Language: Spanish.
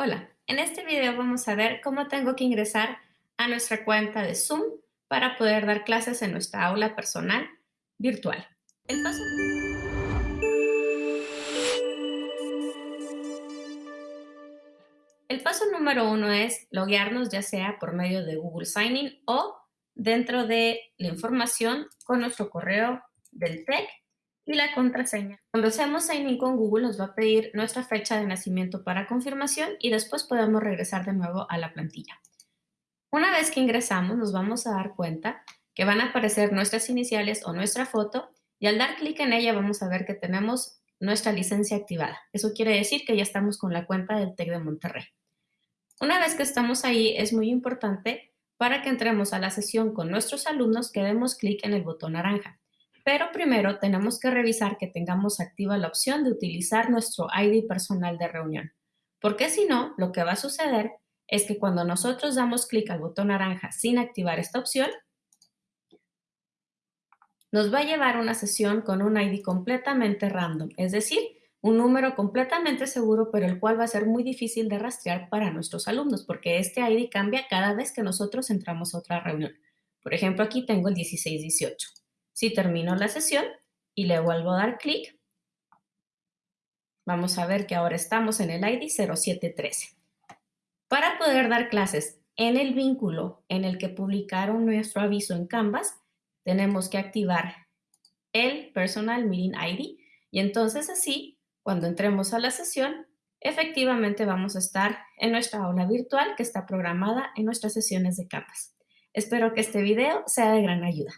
Hola, en este video vamos a ver cómo tengo que ingresar a nuestra cuenta de Zoom para poder dar clases en nuestra aula personal virtual. El paso, número uno es loguearnos ya sea por medio de Google Signing o dentro de la información con nuestro correo del TEC y la contraseña. Cuando hacemos sign in con Google nos va a pedir nuestra fecha de nacimiento para confirmación y después podemos regresar de nuevo a la plantilla. Una vez que ingresamos nos vamos a dar cuenta que van a aparecer nuestras iniciales o nuestra foto y al dar clic en ella vamos a ver que tenemos nuestra licencia activada. Eso quiere decir que ya estamos con la cuenta del TEC de Monterrey. Una vez que estamos ahí es muy importante para que entremos a la sesión con nuestros alumnos que demos clic en el botón naranja. Pero primero tenemos que revisar que tengamos activa la opción de utilizar nuestro ID personal de reunión, porque si no, lo que va a suceder es que cuando nosotros damos clic al botón naranja sin activar esta opción, nos va a llevar una sesión con un ID completamente random, es decir, un número completamente seguro, pero el cual va a ser muy difícil de rastrear para nuestros alumnos, porque este ID cambia cada vez que nosotros entramos a otra reunión. Por ejemplo, aquí tengo el 1618. Si termino la sesión y le vuelvo a dar clic, vamos a ver que ahora estamos en el ID 0713. Para poder dar clases en el vínculo en el que publicaron nuestro aviso en Canvas, tenemos que activar el Personal Meeting ID y entonces así, cuando entremos a la sesión, efectivamente vamos a estar en nuestra aula virtual que está programada en nuestras sesiones de Canvas. Espero que este video sea de gran ayuda.